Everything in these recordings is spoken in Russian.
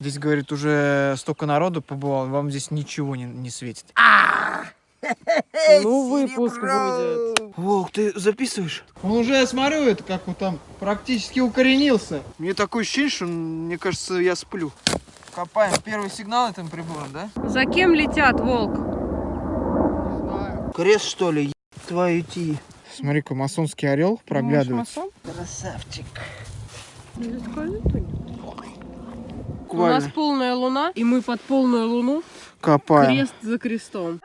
Здесь, говорит, уже столько народу побывал, вам здесь ничего не, не светит. Ну, выпуск будет. Волк, ты записываешь? Он уже, я смотрю, это как он там практически укоренился. Мне такое ощущение, что, мне кажется, я сплю. Копаем первый сигнал этим прибором, да? За кем летят, волк? Не знаю. Крест, что ли? Твою идти. Смотри-ка, масонский орел Думаешь, проглядывает. масон? Красавчик. Или ты? У Буквально. нас полная луна, и мы под полную луну Копаем. крест за крестом.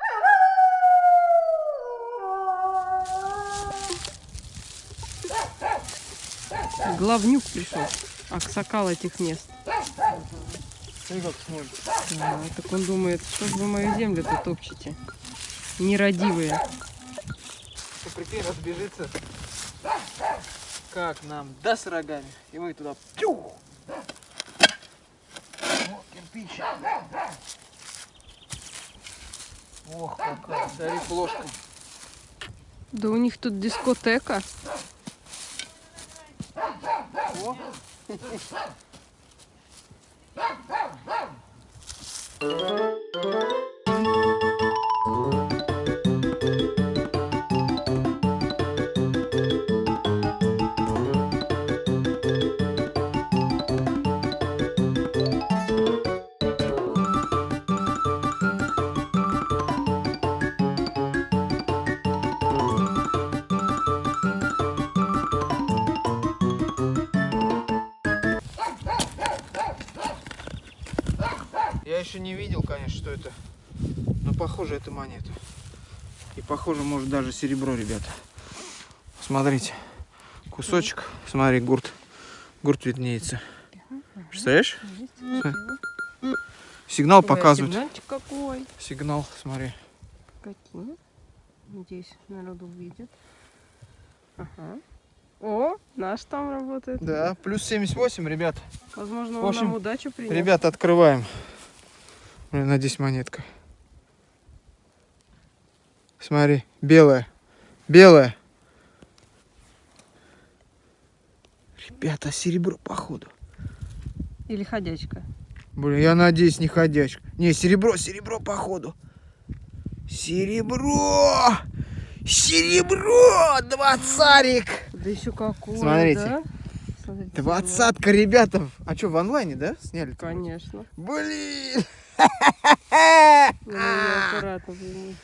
Главнюк пришел. Аксакал этих мест. А, так он думает, что ж вы мою землю-то топчете? Нерадивые. Что, прикинь, разбежится. Как нам даст рогами, и мы туда тюх. Кирпич. Ох, какая. Смотри, ложка. Да у них тут дискотека. О. Я еще не видел, конечно, что это. Но похоже, это монета. И похоже, может даже серебро, ребята. Смотрите. Кусочек. Смотри, гурт. Гурт виднеется. Представляешь? Сигнал показывает. Сигнальчик какой. Сигнал, смотри. Какие? Надеюсь, народу увидит. Ага. О, наш там работает. Да, плюс 78, ребят. Возможно, В он общем, нам удачу принес. Ребята, открываем. Блин, надеюсь, монетка. Смотри, белая. Белая. Ребята, серебро, походу. Или ходячка. Блин, я надеюсь, не ходячка. Не, серебро, серебро, походу. Серебро! Серебро! Двадцарик! Да еще какой, Смотрите. да? Двадцатка, ребята. А что, в онлайне, да, сняли? Конечно. Блин! Блин.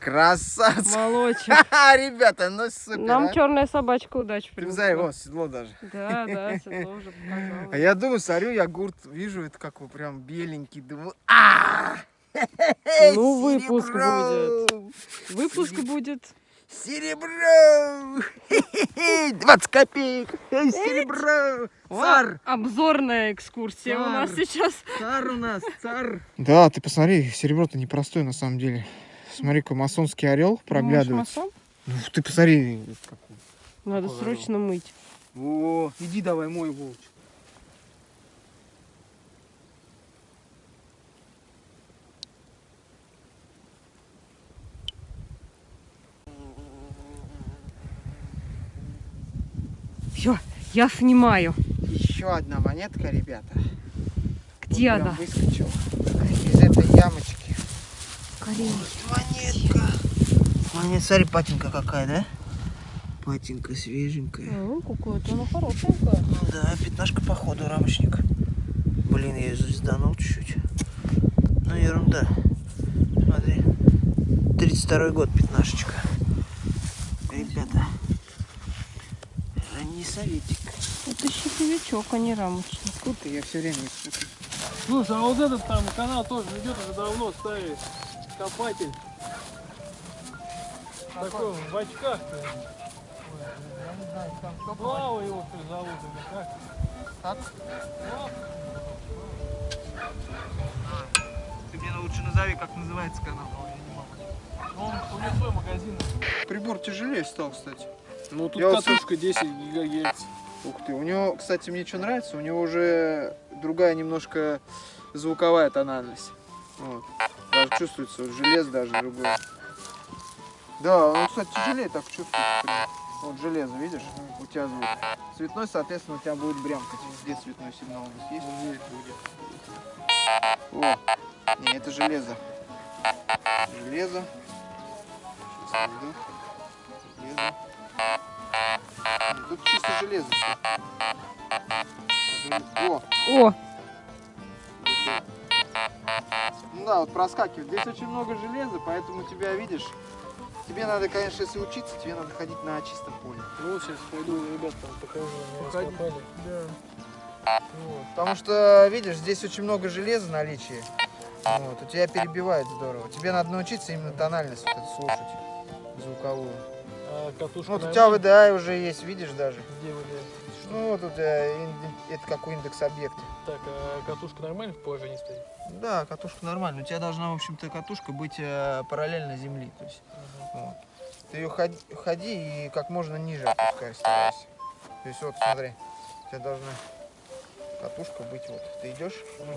Красавцы! Молочек. Ребята, ну супер, Нам а. черная собачка Привзай, принесла. вот, седло даже. Да, да, седло уже показала. А я думаю, смотрю, я гурт вижу, это как его прям беленький. Думаю, а Ну, выпуск Серебро! Выпуск будет. Серебро! 20 копеек! Серебро! Цар! Обзорная экскурсия у Цар. нас сейчас. Цар у нас, цар! Да, ты посмотри, серебро-то непростое на самом деле. Смотри-ка, масонский орел проглядывает. Ну, ты посмотри. Надо Какой срочно мыть. О, иди давай, мой волчик. Все, я снимаю. Еще одна монетка, ребята. Где Вот она? Выскочила из этой ямочки. Карина. Монетка. Монет, смотри, патинка какая, да? Патинка свеженькая. Ну, какая-то она хорошенькая. Ну да, пятнашка походу, рамочник. Блин, я ее звезданул чуть-чуть. Ну ерунда. Смотри. 32 год, пятнашечка. Ребята. Ранний советик. Это щеповичок, а не рамочник. Тут я все время их. Слушай, а вот этот там канал тоже идет уже давно ставит копатель. Такой в очках-то. Слава его что зовут или как? Так? Слав? Ты мне лучше назови, как называется канал. Он у свой магазин. Прибор тяжелее стал, кстати. Ну тут Я вот катушка 10 гигагерц. Ух ты, у него, кстати, мне что нравится, у него уже другая немножко звуковая тональность. Вот. Даже чувствуется, вот желез даже другой. Да, он, кстати, тяжелее так чувствуется. Вот железо, видишь? У тебя звук. Цветной, соответственно, у тебя будет брямкать. Где цветной сигнал у нас есть? Будет. О, не, это железо. Железо. Сейчас найду. Железо. Тут чисто железо. О, О, ну да, вот проскакивает. Здесь очень много железа, поэтому тебя видишь. Тебе надо, конечно, если учиться, тебе надо ходить на чистом поле. Ну, сейчас пойду, ребят, там покажу. Походи. Да. Вот. Потому что, видишь, здесь очень много железа в наличии. Вот, у тебя перебивает здорово. Тебе надо научиться именно тональность вот эту слушать, звуковую. Катушка Вот у на тебя? VDI уже есть, видишь даже. Где блядь? Ну вот у тебя это какой индекс объекта. Так, а катушка нормально в положении стоит? Да, катушка нормальная. У тебя должна, в общем-то, катушка быть э, параллельно земли. То есть, вот. Ты ее ходи, ходи и как можно ниже опускай, старайся. То есть вот смотри, у тебя должна катушка быть вот. Ты идешь, вот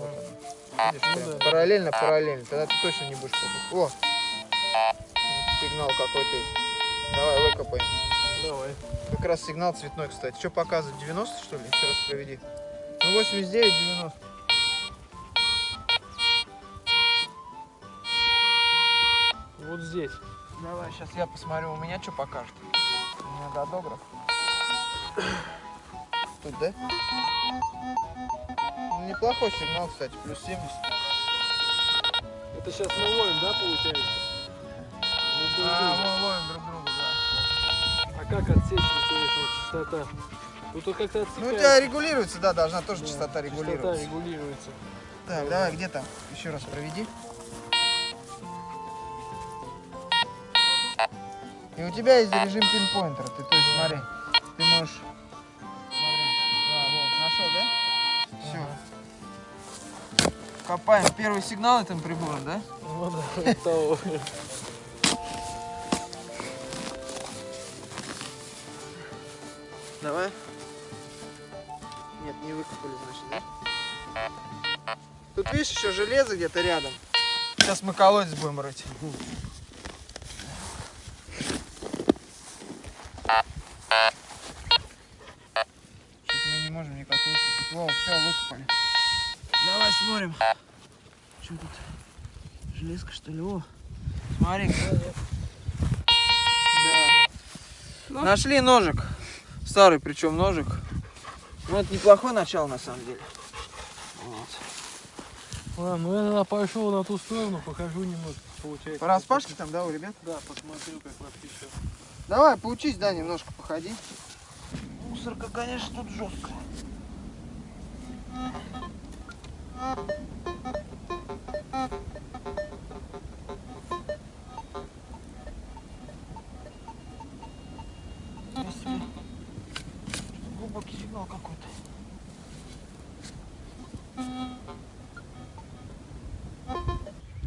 она. Видишь, Ну да. параллельно, параллельно. Тогда ты точно не будешь попасть. О! Сигнал какой-то есть. Давай, выкопаем. Давай. Как раз сигнал цветной, кстати. Что показывает? 90 что ли? Еще раз проведи. Ну 89, 90. Вот здесь. Давай, сейчас я посмотрю, у меня что покажет. У меня додограф. Тут, да? Ну, неплохой сигнал, кстати, плюс 70. Это сейчас мы ловим, да, получается? А, мы ловим друг как отсечь, интересно, частота? Ну, тут как-то Ну, у тебя регулируется, да, должна тоже Да, частота регулироваться. Частота регулируется. Так, давай, где там? Еще раз проведи. И у тебя есть режим пинпоинтера. Ты, то есть, смотри, ты можешь... Смотри. Да, вот, нашел, да? Все. Копаем первый сигнал этим прибором, да? Ну да, того. Давай. Нет, не выкопали, значит, да? Тут видишь еще железо где-то рядом. Сейчас мы колодец будем рыть. Мы не можем никак выкопать. Во, все, выкопали. Давай смотрим. Что тут? Железка, что ли? О, смотри. Да. Нашли ножик. Старый причем ножик. Ну, это неплохое начало на самом деле. Вот. Ладно, ну я тогда пошел на ту сторону, покажу немножко, получается. По распашке там, да, у ребят? Да, посмотрю, как вообще все. Давай, поучись, да, немножко походи. Мусорка, конечно, тут жесткая. Здесь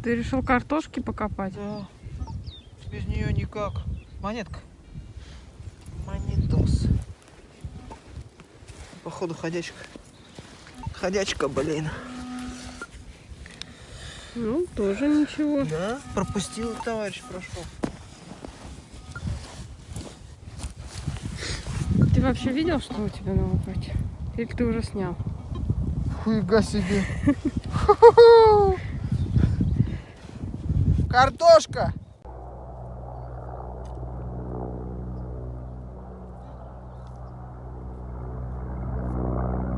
ты решил картошки покопать? Да. Без нее никак. Монетка. Монетос. Походу ходячка. Ходячка, блин. Ну, тоже ничего. Да? Пропустил товарищ, прошел. Ты вообще видел, что у тебя на лопате? Или ты уже снял? Хуйга себе. Картошка!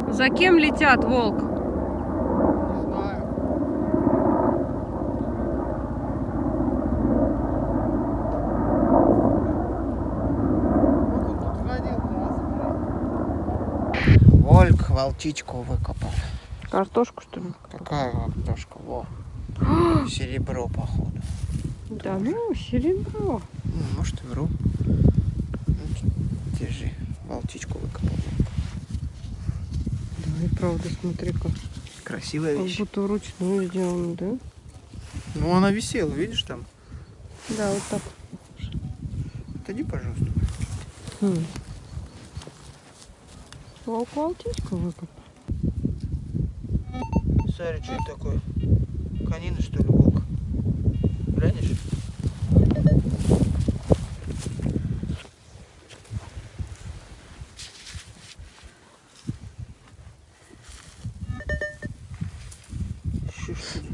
За кем летят, волк? Не знаю. Вот он тут ходил, да, Вольк волчичку выкопал. Картошку, что ли? Какая картошка? Во. Серебро, походу. Да, ну, серебро. Ну, может, и вру. Ну, Держи. Волчичку выкопал. Да, и правда, смотри-ка. Красивая Как вещь. будто вручную сделано, да? Ну, она висела, видишь там? Да, вот так. Отойди, пожалуйста. Хм. Волк волчичку выкопал. Смотри, что это такое? Канина, что ли, волк? Глянешь?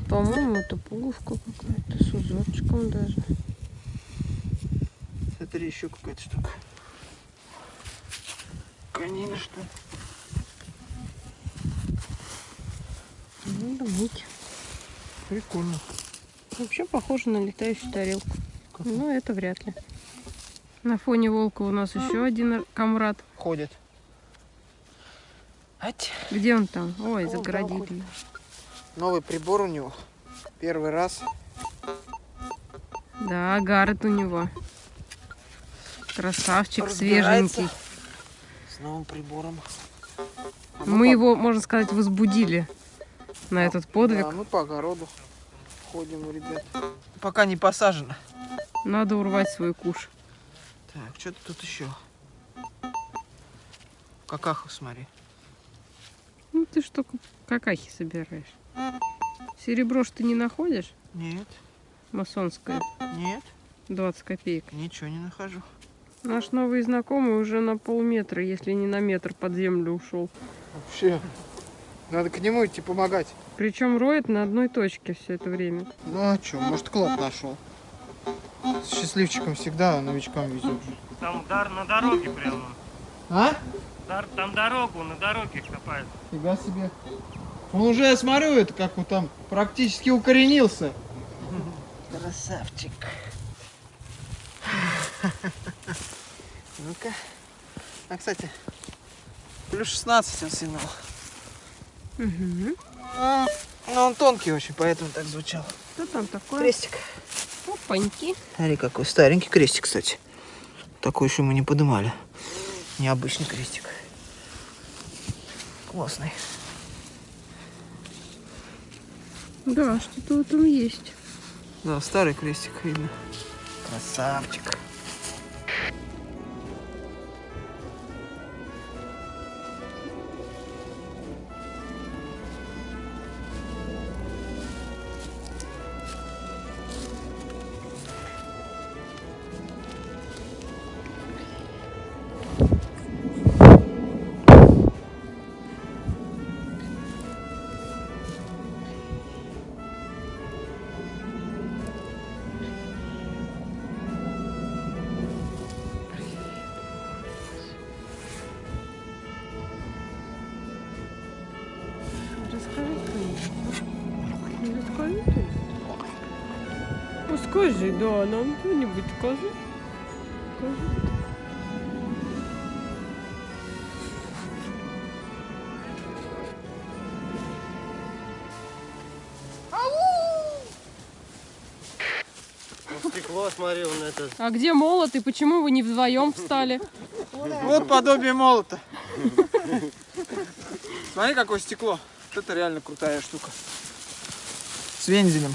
По-моему, это пуговка какая-то с узорчиком даже. Смотри, еще какая-то штука. Канина, что ли? Ну, Надо быть. Прикольно. Вообще похоже на летающую тарелку. Но это вряд ли. На фоне волка у нас еще один комрад. Ходит. Ать. Где он там? Ой, загородили. Новый прибор у него. Первый раз. Да, Гаррет у него. Красавчик, свеженький. С новым прибором. А Мы его, можно сказать, возбудили на этот подвиг. Да, мы по огороду ходим, ребят. Пока не посажено. Надо урвать свой куш. Так, что-то тут еще. Какаху смотри. Ну ты что, какахи собираешь? Серебро ж ты не находишь? Нет, Масонское. нет, 20 копеек. ничего не нахожу. Наш новый знакомый уже на полметра, если не на метр под землю ушел. Вообще. Надо к нему идти помогать. Причем роет на одной точке все это время. Ну а что, может клад нашел. С счастливчиком всегда новичкам везет. Там дар на дороге прямо. А? Дар, там дорогу, на дороге копают. Фига себе. Он уже, я смотрю, это как он там практически укоренился. Красавчик. Ну-ка. А, кстати, плюс 16 он сигнал. Угу. А, Но он тонкий очень, поэтому так звучал. Что там такое? Крестик. Опаньки. Смотри, какой старенький крестик, кстати. Такой еще мы не подымали. Необычный крестик. Классный. Да, что-то в этом есть. Да, старый крестик видно. Красавчик. Скажи, да, нам кто-нибудь скажи. Скажи. Стекло, смотри, он это... А где молот и почему вы не вдвоем встали? Вот подобие молота. Смотри, какое стекло. Вот это реально крутая штука. С вензелем.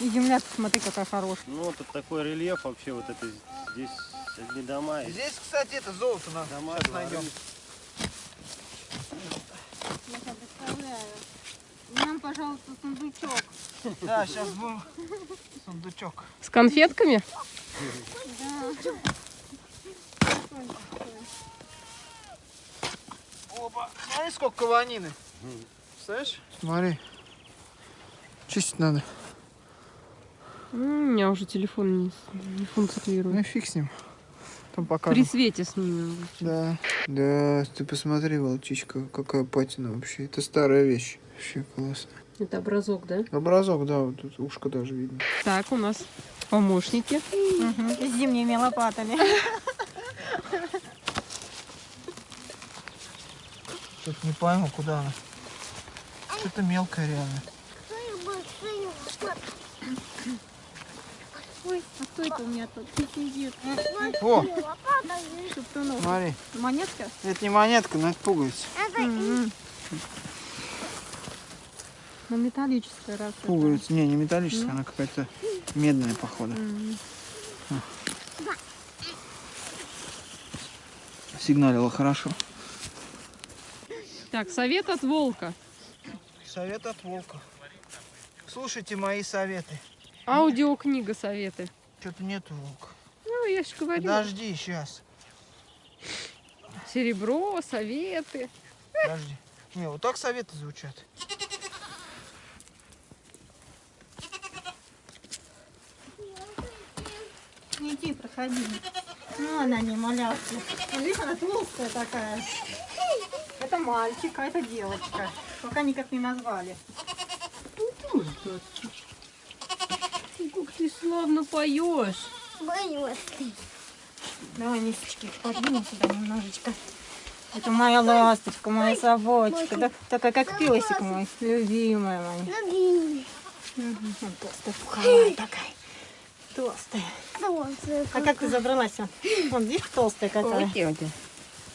И земля, смотри, какая хорошая. Ну, вот такой рельеф вообще, вот это здесь одни дома. и Здесь, кстати, это золото надо. Дома, Сейчас дворы. найдем. Я представляю. Нам, пожалуйста, сундучок. Да, сейчас будем сундучок. С конфетками? Опа, смотри, сколько каванины. Представляешь? Смотри. Чистить надо. У меня уже телефон не, с- не Ну функционирует. фиг с ним. Там При покажем. свете снимем. Да. Да, ты посмотри, волчичка, какая патина вообще. Это старая вещь. Вообще классно. Это образок, да? Образок, да, вот тут ушко даже видно. Так, у нас помощники. С зимними лопатами. Что-то не пойму, куда она. Что-то мелкое реально. Ой, а кто это у меня тут сидит? О, Шептунов. смотри. Монетка? Это не монетка, но это пуговица. Ну, металлическая раз. это. Пуговица. Не, не металлическая, она какая-то медная, походу. Сигналила хорошо. Так, совет от волка. Совет от волка. Слушайте мои советы. Аудиокнига советы. Что-то нету волка. Ну, я же говорю. Подожди, сейчас. Серебро, советы. Подожди. Не, вот так советы звучат. Иди, проходи. Ну, она не малявка. Видишь, она толстая такая. Это мальчик, а это девочка. Пока никак не назвали. Как ты славно поешь. Боюсь Давай листочки подвинем сюда немножечко. Это моя ласточка, моя собачка. Да, такая как песик мой, любимая моя. Вон Толстая, пуховая такая. Толстая. А как ты забралась? Вон, видишь, толстая какая. тетя.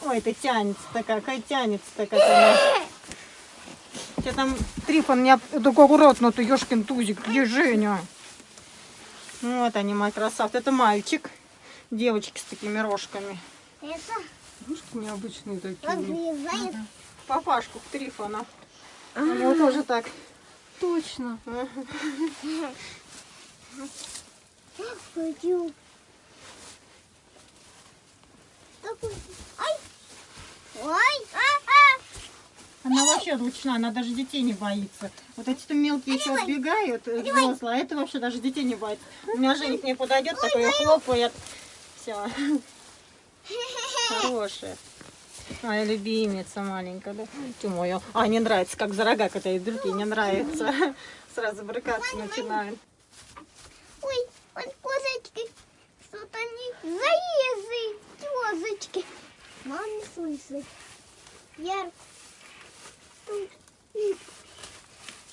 Ой, ты тянется такая, какая тянется такая. Она. Тебя там Трифон такой аккуратно, ты ешкин тузик, где Женя? Вот они, мои красавцы. Это мальчик. Девочки с такими рожками. Ружки необычные такие. Папашку Трифона. У него тоже так. Точно. Она вообще ручная, она даже детей не боится. Вот эти-то мелкие еще отбегают, э, взрослые, а это вообще даже детей не боится. У меня Женя к ней подойдет, такой её хлопает. Все. Хорошая. Моя любимица маленькая, да? Ты моя. А, не нравится, как за рога катает, другие не нравится. Сразу брыкаться начинают. Ой, вот козочки, что-то они заезы, козочки. Мам не слышит. Ярко. Стой, стой,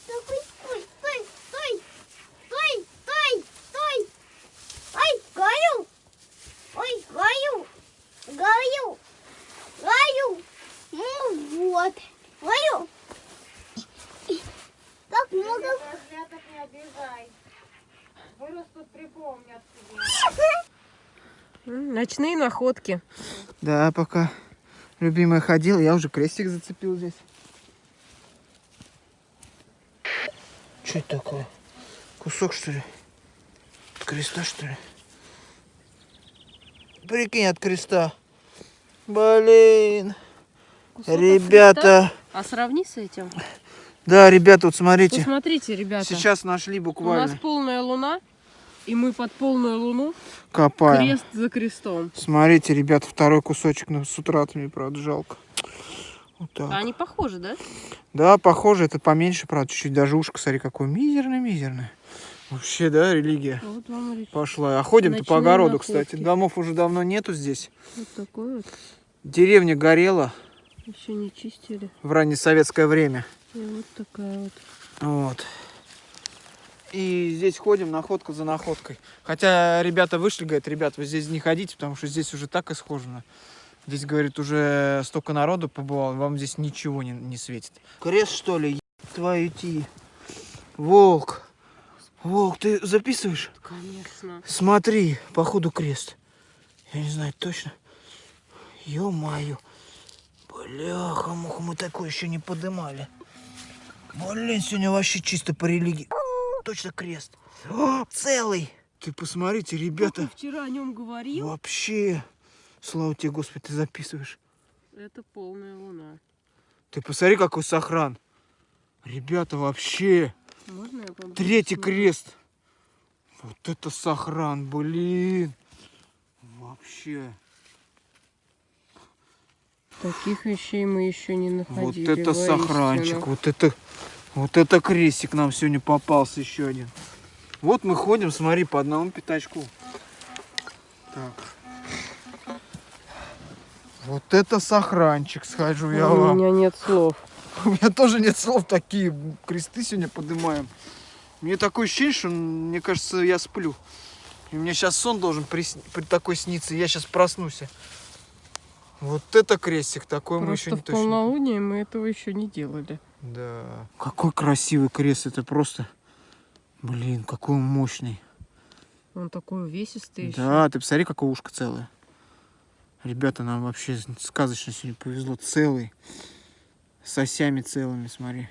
стой, стой, стой, стой, стой, стой. Ой, говорю, ой, говорю, говорю, говорю. Ну вот, говорю. Так много Козляток не обижай. Вырастут, припомнят М, Ночные находки. Да, пока любимая ходила, я уже крестик зацепил здесь. Что это такое? Кусок, что ли? От креста, что ли? Прикинь, от креста. Блин. Кусок Ребята. А сравни с этим. Да, ребята, вот смотрите. Посмотрите, ребята. Сейчас нашли У нас буквально. полная луна, и мы под полную луну Копаем. крест за крестом. Смотрите, ребята, второй кусочек. С утра мне, правда, жалко. Вот так. А они похожи, да? Да, похоже, это поменьше, правда, чуть-чуть даже ушко, смотри, какое мизерное-мизерное. Вообще, да, религия Вот вам пошла. А ходим-то по огороду, находки. кстати. Домов уже давно нету здесь. вот такой вот. Деревня горела Еще не чистили. в раннесоветское время. И вот такая вот. Вот. И здесь ходим находка за находкой. Хотя ребята вышли, говорят, ребят, вы здесь не ходите, потому что здесь уже так исхожено. Здесь, говорит, уже столько народу побывало, вам здесь ничего не, не светит. Крест, что ли? Твою идти. Волк. Волк, ты записываешь? Конечно. Смотри, походу крест. Я не знаю точно. Ё-моё. Бляха, муха, мы такое еще не подымали. Блин, сегодня вообще чисто по религии. Точно крест. О, целый. Ты посмотрите, ребята. вчера о нем говорил. Вообще. Слава тебе, Господи, ты записываешь. Это полная луна. Ты посмотри, какой сохран. Ребята, вообще. Можно я поближе Третий сниму? крест. Вот это сохран, блин. Вообще. Таких вещей мы еще не Вот находили. это воистину. сохранчик, вот это, вот это крестик нам сегодня попался еще один. Вот мы ходим, смотри, по одному пятачку. Так. Вот это сохранчик, скажу я У вам. меня нет слов. У меня тоже нет слов, такие кресты сегодня поднимаем. Мне такое ощущение, что, мне кажется, я сплю. И мне сейчас сон должен присни- при такой сниться, я сейчас проснусь. Вот это крестик, такой мы еще Просто не в точно. полнолуние мы этого еще не делали. Да. Какой красивый крест, это просто... Блин, какой он мощный. Он такой увесистый еще. Да, ты посмотри, какое ушко целое. Ребята, нам вообще сказочно сегодня повезло. Целый. С осями целыми, смотри.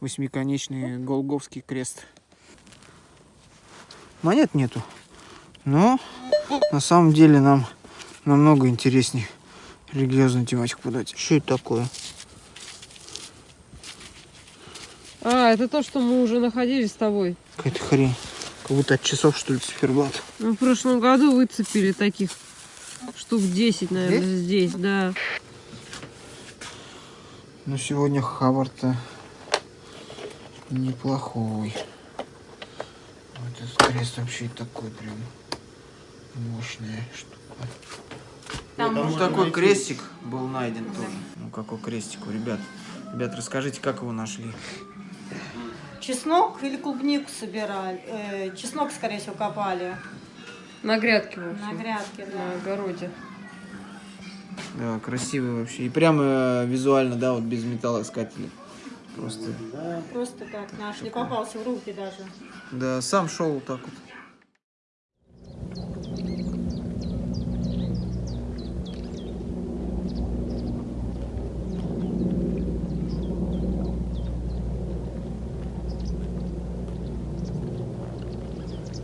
Восьмиконечный голговский крест. Монет нету. Но на самом деле нам намного интереснее религиозную тематику подать. Что это такое? Это то, что мы уже находились с тобой. Какая-то хрень. Как будто от часов, что ли, циферблат. Мы в прошлом году выцепили таких штук 10, наверное, здесь, да. Но сегодня хабар-то неплохой. Вот этот крест вообще такой прям мощная штука. Там Ну, можно такой крестик был найден тоже. Ну, какой крестик у ребят? Ребят, расскажите, как его нашли? Чеснок или клубнику собирали? Э, чеснок, скорее всего, копали На грядке, в на грядке, на да. огороде. Да, красивый вообще. И прямо э, визуально, да, вот без металлоискателя. Просто. Просто так нашли, попался в руки даже. Да, сам шел вот так вот.